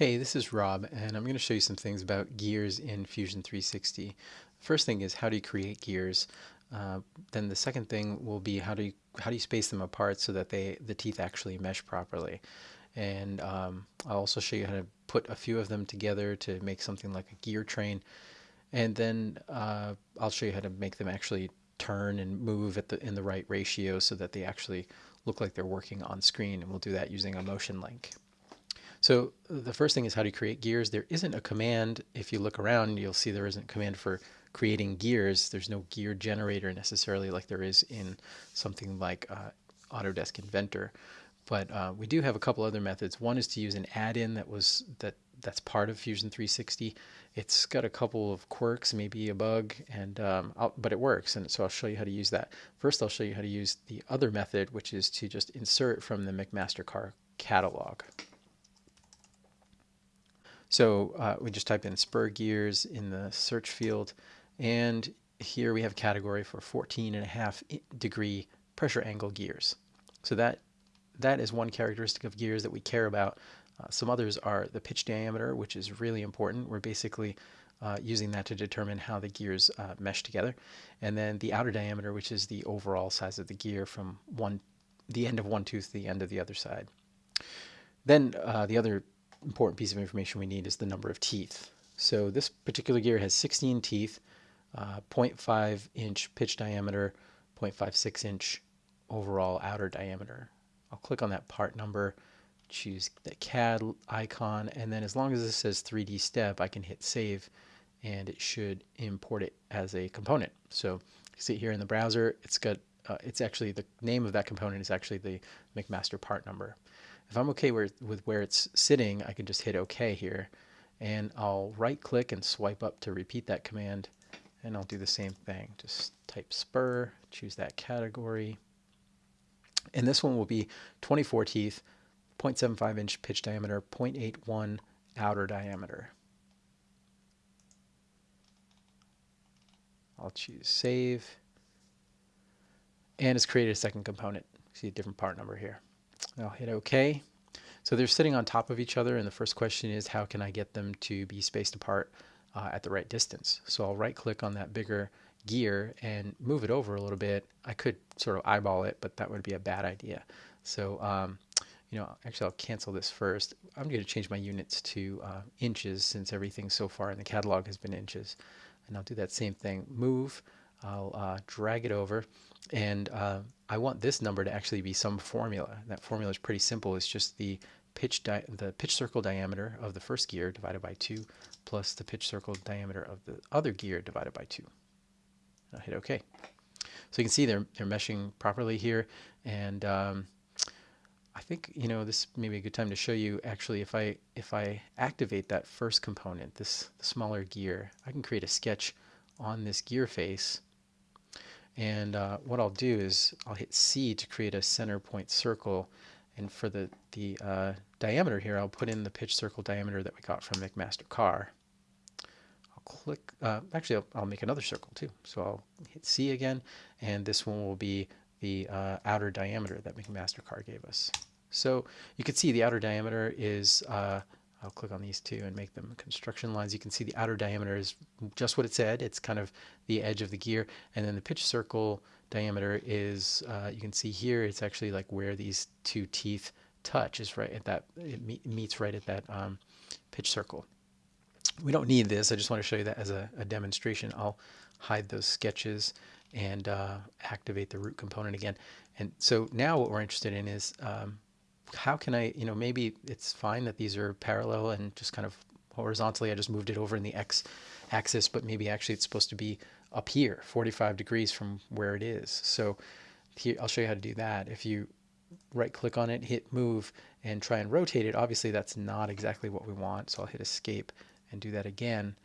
Hey, this is Rob, and I'm going to show you some things about gears in Fusion 360. First thing is how do you create gears? Uh, then the second thing will be how do you how do you space them apart so that they the teeth actually mesh properly. And um, I'll also show you how to put a few of them together to make something like a gear train. And then uh, I'll show you how to make them actually turn and move at the in the right ratio so that they actually look like they're working on screen. And we'll do that using a motion link. So the first thing is how to create gears. There isn't a command. If you look around, you'll see there isn't a command for creating gears. There's no gear generator necessarily like there is in something like uh, Autodesk Inventor. But uh, we do have a couple other methods. One is to use an add-in that was that that's part of Fusion 360. It's got a couple of quirks, maybe a bug, and um, but it works. And so I'll show you how to use that. First, I'll show you how to use the other method, which is to just insert from the McMaster-Carr catalog. So uh, we just type in spur gears in the search field and here we have a category for 14 and a half degree pressure angle gears. So that that is one characteristic of gears that we care about. Uh, some others are the pitch diameter, which is really important. We're basically uh, using that to determine how the gears uh, mesh together. And then the outer diameter, which is the overall size of the gear from one, the end of one tooth to the end of the other side. Then uh, the other important piece of information we need is the number of teeth. So this particular gear has 16 teeth, uh, 0.5 inch pitch diameter, 0.56 inch overall outer diameter. I'll click on that part number, choose the CAD icon, and then as long as this says 3D step, I can hit save and it should import it as a component. So you see here in the browser, it's got, uh, it's actually, the name of that component is actually the McMaster part number. If I'm okay where, with where it's sitting, I can just hit OK here. And I'll right click and swipe up to repeat that command. And I'll do the same thing. Just type spur, choose that category. And this one will be 24 teeth, 0.75 inch pitch diameter, 0.81 outer diameter. I'll choose save. And it's created a second component. See a different part number here. I'll hit OK. So they're sitting on top of each other, and the first question is how can I get them to be spaced apart uh, at the right distance? So I'll right click on that bigger gear and move it over a little bit. I could sort of eyeball it, but that would be a bad idea. So, um, you know, actually I'll cancel this first. I'm going to change my units to uh, inches since everything so far in the catalog has been inches. And I'll do that same thing. Move. I'll uh, drag it over and uh, I want this number to actually be some formula. That formula is pretty simple. It's just the pitch the pitch circle diameter of the first gear divided by 2 plus the pitch circle diameter of the other gear divided by 2. I'll hit OK. So you can see they're, they're meshing properly here and um, I think you know this may be a good time to show you actually if I if I activate that first component this smaller gear I can create a sketch on this gear face and uh, what I'll do is I'll hit C to create a center point circle. And for the, the uh, diameter here, I'll put in the pitch circle diameter that we got from McMaster-Carr. I'll click, uh, actually I'll, I'll, make another circle too. So I'll hit C again, and this one will be the uh, outer diameter that McMaster-Carr gave us. So you can see the outer diameter is uh, I'll click on these two and make them construction lines. You can see the outer diameter is just what it said. It's kind of the edge of the gear. And then the pitch circle diameter is, uh, you can see here, it's actually like where these two teeth touch is right at that, it meets right at that um, pitch circle. We don't need this. I just want to show you that as a, a demonstration. I'll hide those sketches and uh, activate the root component again. And so now what we're interested in is um, how can I, you know, maybe it's fine that these are parallel and just kind of horizontally, I just moved it over in the X axis, but maybe actually it's supposed to be up here, 45 degrees from where it is. So here, I'll show you how to do that. If you right click on it, hit move and try and rotate it, obviously that's not exactly what we want. So I'll hit escape and do that again.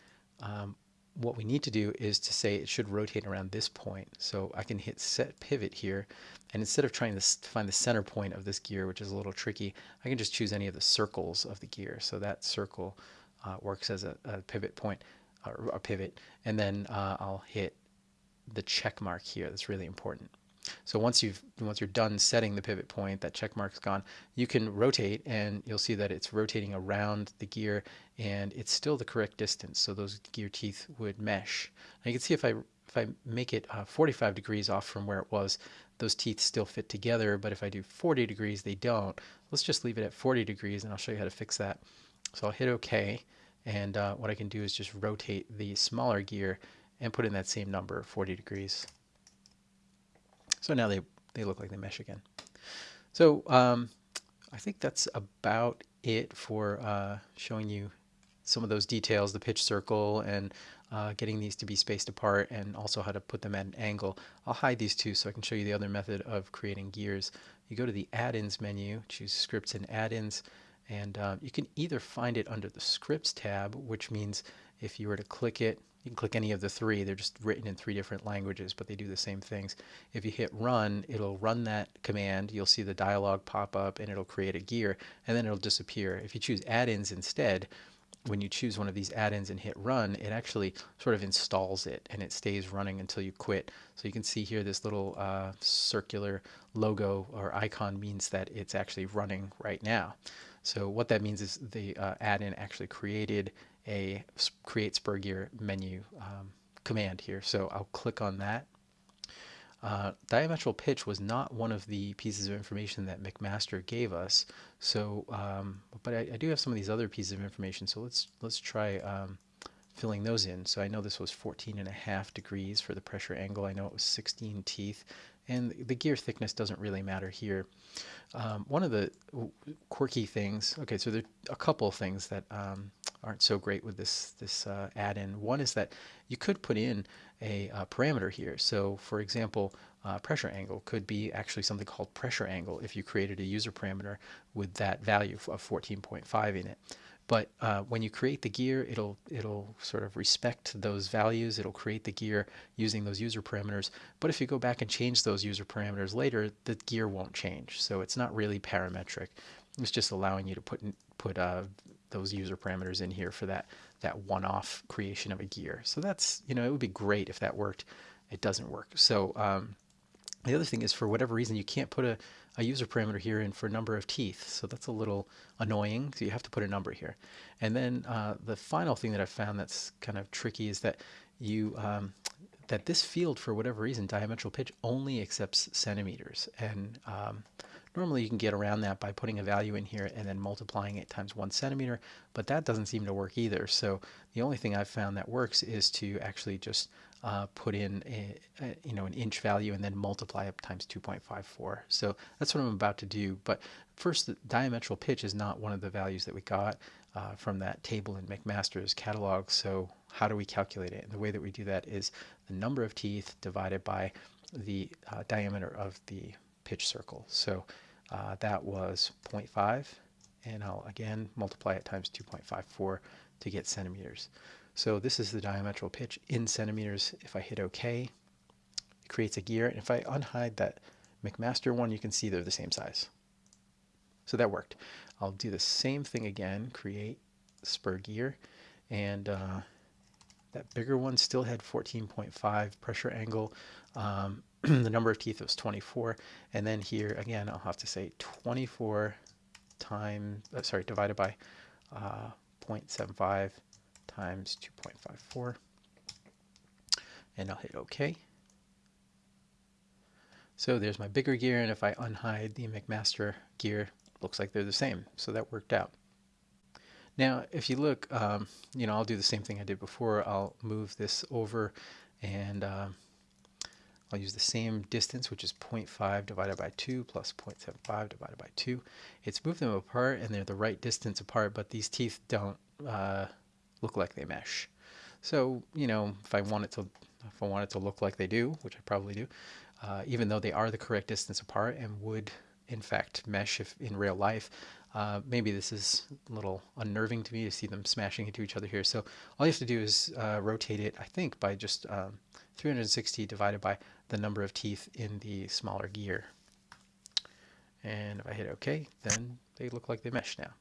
Um, what we need to do is to say it should rotate around this point. So I can hit set pivot here and instead of trying to find the center point of this gear, which is a little tricky, I can just choose any of the circles of the gear. So that circle uh, works as a, a, pivot point or a pivot. And then uh, I'll hit the check mark here. That's really important. So once you've once you're done setting the pivot point, that check mark's gone, you can rotate and you'll see that it's rotating around the gear and it's still the correct distance. So those gear teeth would mesh. And you can see if I if I make it uh, 45 degrees off from where it was, those teeth still fit together. But if I do 40 degrees, they don't. Let's just leave it at 40 degrees and I'll show you how to fix that. So I'll hit OK. And uh, what I can do is just rotate the smaller gear and put in that same number, 40 degrees. So now they, they look like they mesh again. So um, I think that's about it for uh, showing you some of those details, the pitch circle and uh, getting these to be spaced apart and also how to put them at an angle. I'll hide these two so I can show you the other method of creating gears. You go to the add-ins menu, choose scripts and add-ins, and uh, you can either find it under the scripts tab, which means if you were to click it, you can click any of the three. They're just written in three different languages, but they do the same things. If you hit run, it'll run that command. You'll see the dialog pop up and it'll create a gear and then it'll disappear. If you choose add-ins instead, when you choose one of these add-ins and hit run, it actually sort of installs it and it stays running until you quit. So you can see here this little uh, circular logo or icon means that it's actually running right now. So what that means is the uh, add-in actually created a create spur gear menu um, command here. So I'll click on that uh, diametral pitch was not one of the pieces of information that McMaster gave us. So, um, but I, I, do have some of these other pieces of information. So let's let's try um, filling those in. So I know this was 14 and a half degrees for the pressure angle. I know it was 16 teeth, and the gear thickness doesn't really matter here. Um, one of the quirky things. Okay, so there are a couple of things that um, aren't so great with this this uh, add-in. One is that you could put in a uh, parameter here. So for example, uh, pressure angle could be actually something called pressure angle if you created a user parameter with that value of 14.5 in it. But uh, when you create the gear, it'll it'll sort of respect those values. It'll create the gear using those user parameters. But if you go back and change those user parameters later, the gear won't change. So it's not really parametric. It's just allowing you to put put uh, those user parameters in here for that that one-off creation of a gear. So that's, you know, it would be great if that worked. It doesn't work. So um, the other thing is for whatever reason, you can't put a, a user parameter here in for number of teeth. So that's a little annoying. So you have to put a number here. And then uh, the final thing that I found that's kind of tricky is that you um, that this field, for whatever reason, diametral pitch only accepts centimeters. And um, Normally you can get around that by putting a value in here and then multiplying it times one centimeter, but that doesn't seem to work either. So the only thing I've found that works is to actually just uh, put in a, a, you know an inch value and then multiply it times 2.54. So that's what I'm about to do. But first, the diametral pitch is not one of the values that we got uh, from that table in McMaster's catalog. So how do we calculate it? And the way that we do that is the number of teeth divided by the uh, diameter of the pitch circle. So uh, that was 0.5 and I'll again multiply it times 2.54 to get centimeters. So this is the diametral pitch in centimeters. If I hit OK, it creates a gear. And if I unhide that McMaster one, you can see they're the same size. So that worked. I'll do the same thing again, create spur gear. And uh, that bigger one still had 14.5 pressure angle. Um, the number of teeth was 24. And then here, again, I'll have to say 24 times, uh, sorry, divided by uh, 0.75 times 2.54. And I'll hit OK. So there's my bigger gear, and if I unhide the McMaster gear, looks like they're the same. So that worked out. Now, if you look, um, you know, I'll do the same thing I did before. I'll move this over and um, I'll use the same distance, which is 0.5 divided by 2 plus 0.75 divided by 2. It's moved them apart and they're the right distance apart, but these teeth don't uh, look like they mesh. So, you know, if I want it to if I want it to look like they do, which I probably do, uh, even though they are the correct distance apart and would in fact mesh if in real life, uh, maybe this is a little unnerving to me to see them smashing into each other here. So all you have to do is uh, rotate it, I think, by just um, 360 divided by the number of teeth in the smaller gear. And if I hit OK, then they look like they mesh now.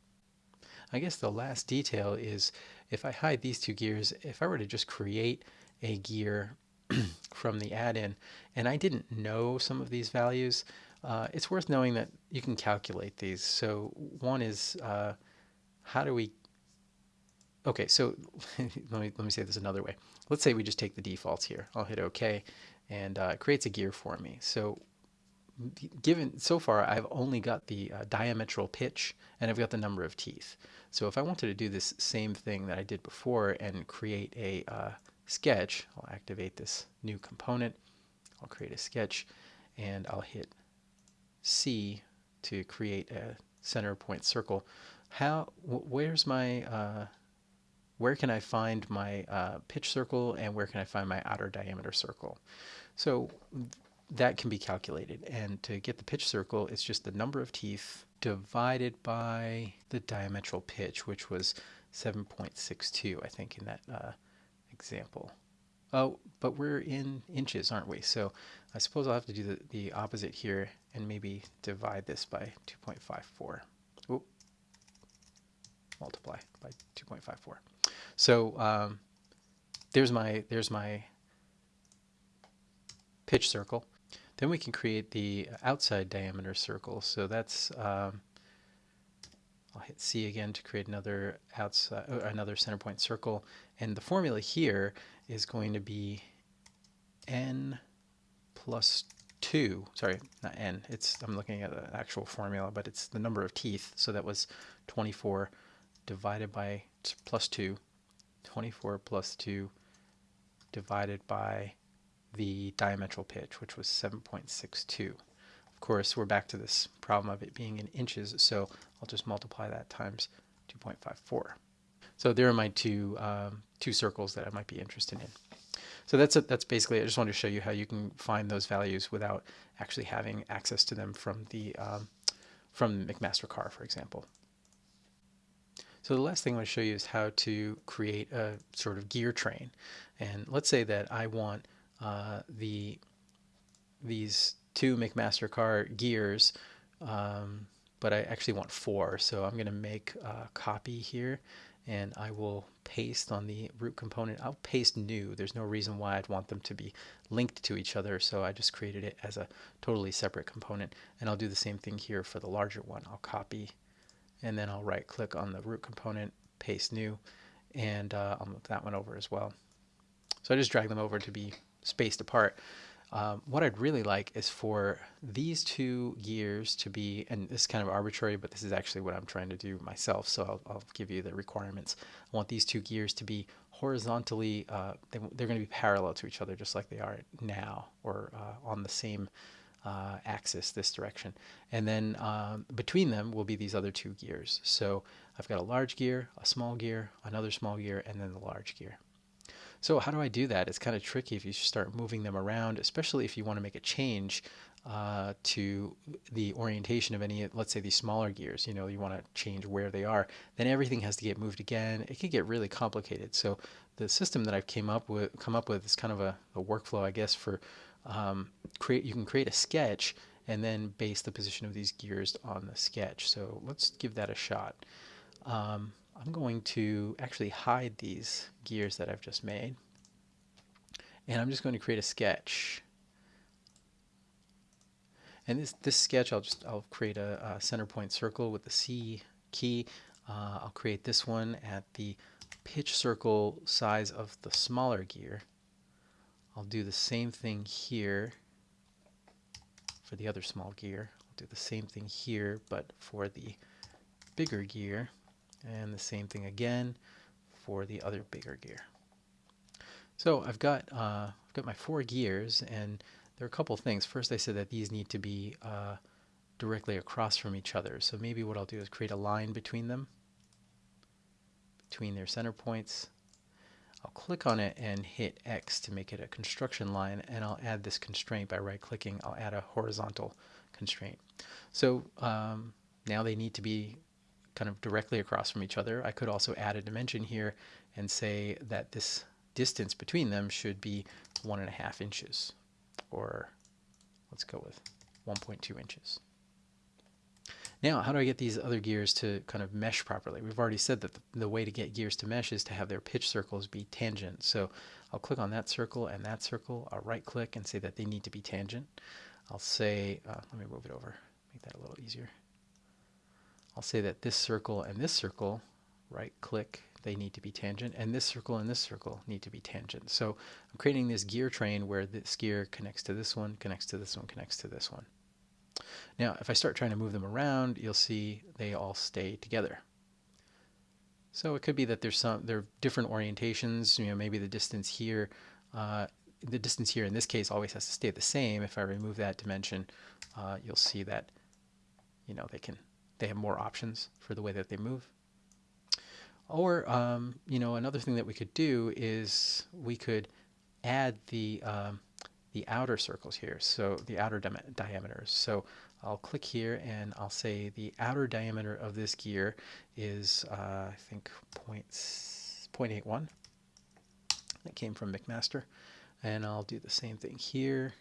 I guess the last detail is if I hide these two gears, if I were to just create a gear from the add-in, and I didn't know some of these values, uh, it's worth knowing that you can calculate these. So one is, uh, how do we, okay, so let me, let me say this another way. Let's say we just take the defaults here. I'll hit OK, and uh, it creates a gear for me. So given so far I've only got the uh, diametral pitch and I've got the number of teeth. So if I wanted to do this same thing that I did before and create a uh, sketch, I'll activate this new component, I'll create a sketch and I'll hit C to create a center point circle. How, where's my, uh, where can I find my uh, pitch circle and where can I find my outer diameter circle? So that can be calculated. And to get the pitch circle, it's just the number of teeth divided by the diametral pitch, which was 7.62, I think, in that uh, example. Oh, but we're in inches, aren't we? So I suppose I'll have to do the, the opposite here and maybe divide this by 2.54. Oh, Multiply by 2.54. So um, there's my there's my pitch circle. Then we can create the outside diameter circle. So that's, um, I'll hit C again to create another outside, uh, another center point circle. And the formula here is going to be n plus 2, sorry, not n, it's, I'm looking at the actual formula, but it's the number of teeth. So that was 24 divided by plus 2, 24 plus 2 divided by the diametral pitch, which was 7.62. Of course, we're back to this problem of it being in inches, so I'll just multiply that times 2.54. So there are my two, um, two circles that I might be interested in. So that's a, that's basically, I just wanted to show you how you can find those values without actually having access to them from the, um, from McMaster-Carr, for example. So the last thing I want to show you is how to create a sort of gear train. And let's say that I want uh, the these two McMaster-Carr gears, um, but I actually want four. So I'm going to make a copy here and I will paste on the root component. I'll paste new. There's no reason why I'd want them to be linked to each other. So I just created it as a totally separate component. And I'll do the same thing here for the larger one. I'll copy and then I'll right click on the root component, paste new, and uh, I'll move that one over as well. So I just drag them over to be spaced apart. Um, what I'd really like is for these two gears to be, and this is kind of arbitrary, but this is actually what I'm trying to do myself, so I'll, I'll give you the requirements. I want these two gears to be horizontally, uh, they, are going to be parallel to each other just like they are now, or uh, on the same uh, axis this direction. And then um, between them will be these other two gears. So I've got a large gear, a small gear, another small gear, and then the large gear. So how do I do that? It's kind of tricky if you start moving them around, especially if you want to make a change uh, to the orientation of any, let's say these smaller gears, you know, you want to change where they are, then everything has to get moved again. It could get really complicated. So the system that I've came up with, come up with is kind of a, a workflow, I guess, for um, create, you can create a sketch and then base the position of these gears on the sketch. So let's give that a shot. Um, I'm going to actually hide these gears that I've just made. And I'm just going to create a sketch. And this, this sketch, I'll just I'll create a, a center point circle with the C key. Uh, I'll create this one at the pitch circle size of the smaller gear. I'll do the same thing here for the other small gear. I'll do the same thing here, but for the bigger gear and the same thing again for the other bigger gear. So I've got uh, I've got my four gears and there are a couple things. First I said that these need to be uh, directly across from each other. So maybe what I'll do is create a line between them, between their center points. I'll click on it and hit X to make it a construction line and I'll add this constraint by right clicking. I'll add a horizontal constraint. So um, now they need to be kind of directly across from each other. I could also add a dimension here and say that this distance between them should be one and a half inches or let's go with 1.2 inches. Now, how do I get these other gears to kind of mesh properly? We've already said that the, the, way to get gears to mesh is to have their pitch circles be tangent. So I'll click on that circle and that circle. I'll right click and say that they need to be tangent. I'll say, uh, let me move it over, make that a little easier. I'll say that this circle and this circle, right click, they need to be tangent, and this circle and this circle need to be tangent. So I'm creating this gear train where this gear connects to this one, connects to this one, connects to this one. Now, if I start trying to move them around, you'll see they all stay together. So it could be that there's some there are different orientations. You know, maybe the distance here, uh, the distance here in this case always has to stay the same. If I remove that dimension, uh, you'll see that you know they can they have more options for the way that they move. Or um, you know another thing that we could do is we could add the um, the outer circles here, so the outer di diameters. So I'll click here and I'll say the outer diameter of this gear is, uh, I think, 0.81. That came from McMaster. And I'll do the same thing here,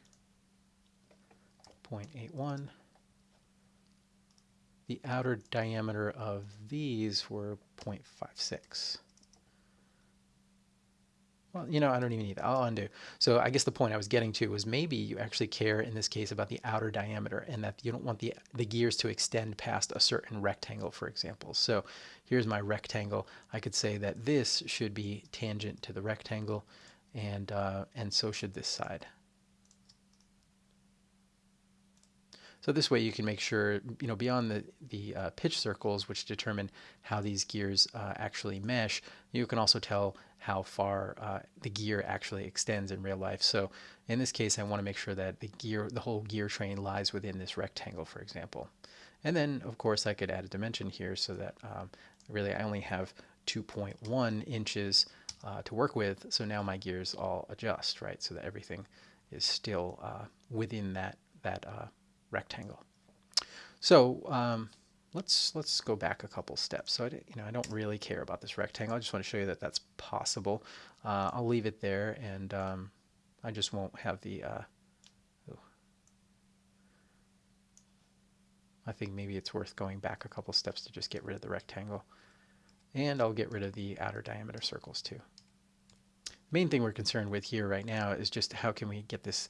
0.81. The outer diameter of these were 0.56. Well, you know, I don't even need that. I'll undo. So I guess the point I was getting to was maybe you actually care in this case about the outer diameter and that you don't want the, the gears to extend past a certain rectangle, for example. So here's my rectangle. I could say that this should be tangent to the rectangle and, uh, and so should this side. So this way you can make sure, you know, beyond the, the uh, pitch circles, which determine how these gears uh, actually mesh, you can also tell how far uh, the gear actually extends in real life. So in this case, I want to make sure that the gear, the whole gear train lies within this rectangle, for example. And then, of course, I could add a dimension here so that um, really I only have 2.1 inches uh, to work with. So now my gears all adjust, right? So that everything is still uh, within that, that uh, rectangle. So um, let's let's go back a couple steps. So I, you know I don't really care about this rectangle. I just want to show you that that's possible. Uh, I'll leave it there, and um, I just won't have the. Uh, I think maybe it's worth going back a couple steps to just get rid of the rectangle. And I'll get rid of the outer diameter circles too. Main thing we're concerned with here right now is just how can we get this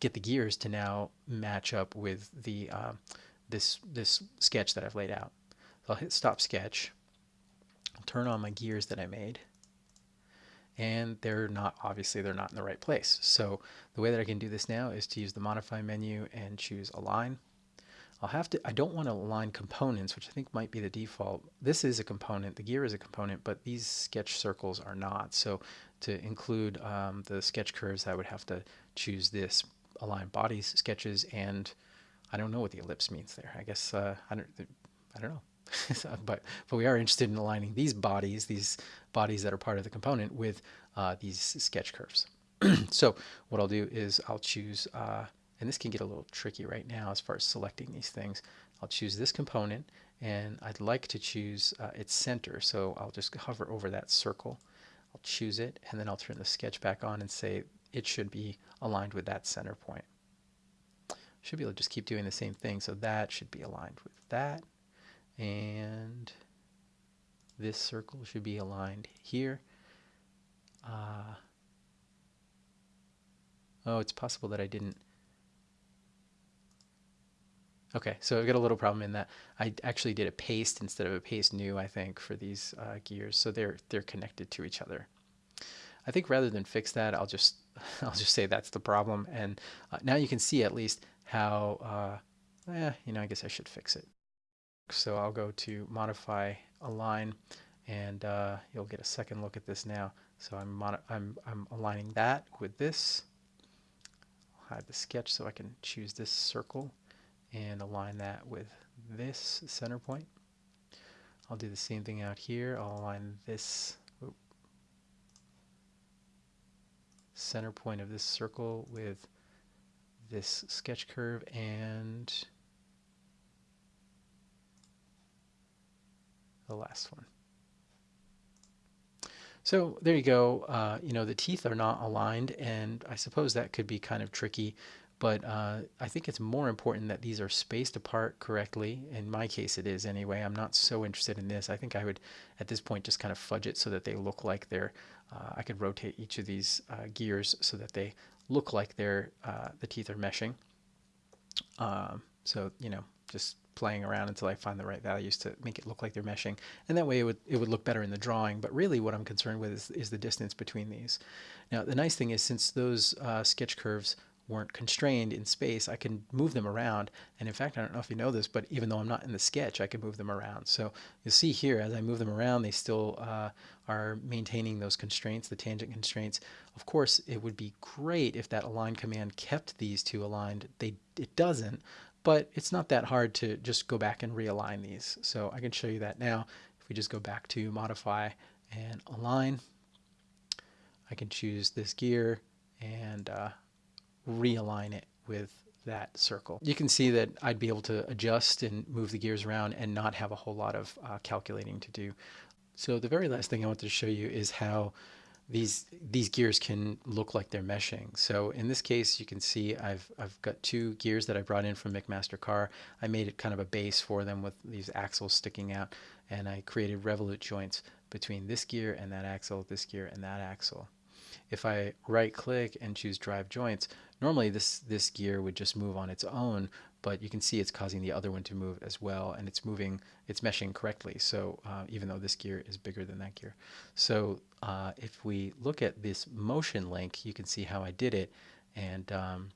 get the gears to now match up with the uh, this this sketch that I've laid out. So I'll hit stop sketch, I'll turn on my gears that I made, and they're not, obviously they're not in the right place. So the way that I can do this now is to use the modify menu and choose align. I'll have to, I don't want to align components, which I think might be the default. This is a component, the gear is a component, but these sketch circles are not. So to include um, the sketch curves, I would have to choose this align bodies, sketches, and I don't know what the ellipse means there. I guess uh, I don't I don't know. but but we are interested in aligning these bodies, these bodies that are part of the component, with uh, these sketch curves. so what I'll do is I'll choose, uh, and this can get a little tricky right now as far as selecting these things. I'll choose this component, and I'd like to choose uh, its center. So I'll just hover over that circle. I'll choose it, and then I'll turn the sketch back on and say it should be aligned with that center point. Should be able to just keep doing the same thing. So that should be aligned with that. And this circle should be aligned here. Uh, oh, it's possible that I didn't. Okay, so I've got a little problem in that I actually did a paste instead of a paste new, I think, for these uh, gears. So they're they're connected to each other. I think rather than fix that, I'll just I'll just say that's the problem. And uh, now you can see at least how, uh, eh, you know, I guess I should fix it. So I'll go to modify align and uh, you'll get a second look at this now. So I'm, I'm, I'm aligning that with this. I'll hide the sketch so I can choose this circle and align that with this center point. I'll do the same thing out here. I'll align this center point of this circle with this sketch curve and the last one. So there you go. Uh, you know, the teeth are not aligned, and I suppose that could be kind of tricky but uh, I think it's more important that these are spaced apart correctly. In my case, it is anyway. I'm not so interested in this. I think I would, at this point, just kind of fudge it so that they look like they're, uh, I could rotate each of these uh, gears so that they look like they're, uh, the teeth are meshing. Um, so, you know, just playing around until I find the right values to make it look like they're meshing. And that way it would, it would look better in the drawing. But really what I'm concerned with is, is the distance between these. Now, the nice thing is since those uh, sketch curves weren't constrained in space, I can move them around. And in fact, I don't know if you know this, but even though I'm not in the sketch, I can move them around. So you'll see here, as I move them around, they still uh, are maintaining those constraints, the tangent constraints. Of course, it would be great if that align command kept these two aligned. They, it doesn't, but it's not that hard to just go back and realign these. So I can show you that now. If we just go back to modify and align, I can choose this gear and uh, realign it with that circle. You can see that I'd be able to adjust and move the gears around and not have a whole lot of uh, calculating to do. So the very last thing I wanted to show you is how these these gears can look like they're meshing. So in this case, you can see I've I've got two gears that I brought in from McMaster-Carr. I made it kind of a base for them with these axles sticking out, and I created revolute joints between this gear and that axle, this gear and that axle. If I right click and choose drive joints, normally this this gear would just move on its own, but you can see it's causing the other one to move as well and it's moving it's meshing correctly. So uh, even though this gear is bigger than that gear. So uh, if we look at this motion link you can see how I did it. And um,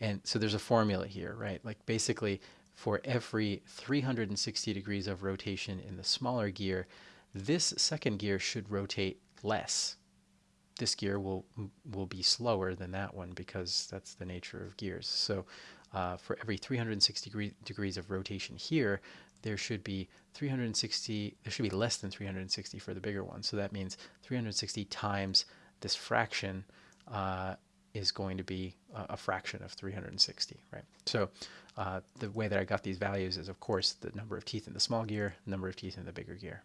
and so there's a formula here right? Like basically for every 360 degrees of rotation in the smaller gear this second gear should rotate less this gear will will be slower than that one because that's the nature of gears so uh, for every 360 degree, degrees of rotation here, there should be 360, there should be less than 360 for the bigger one. So that means 360 times this fraction uh, is going to be a, fraction of 360, right? So uh, the way that I got these values is, of course, the number of teeth in the small gear, number of teeth in the bigger gear.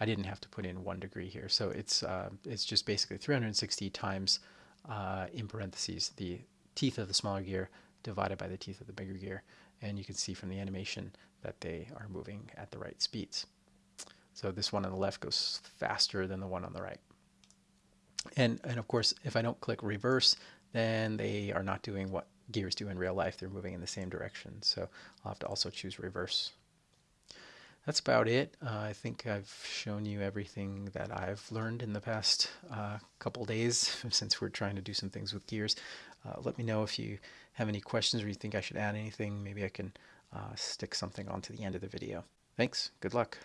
I didn't have to put in one degree here, so it's uh, it's just basically 360 times uh, in parentheses the teeth of the smaller gear divided by the teeth of the bigger gear. And you can see from the animation that they are moving at the right speeds. So this one on the left goes faster than the one on the right. And, and of course, if I don't click reverse, then they are not doing what gears do in real life. They're moving in the same direction. So I'll have to also choose reverse. That's about it. Uh, I think I've shown you everything that I've learned in the past uh, couple days since we're trying to do some things with gears. Uh, let me know if you have any questions or you think I should add anything. Maybe I can uh, stick something onto the end of the video. Thanks. Good luck.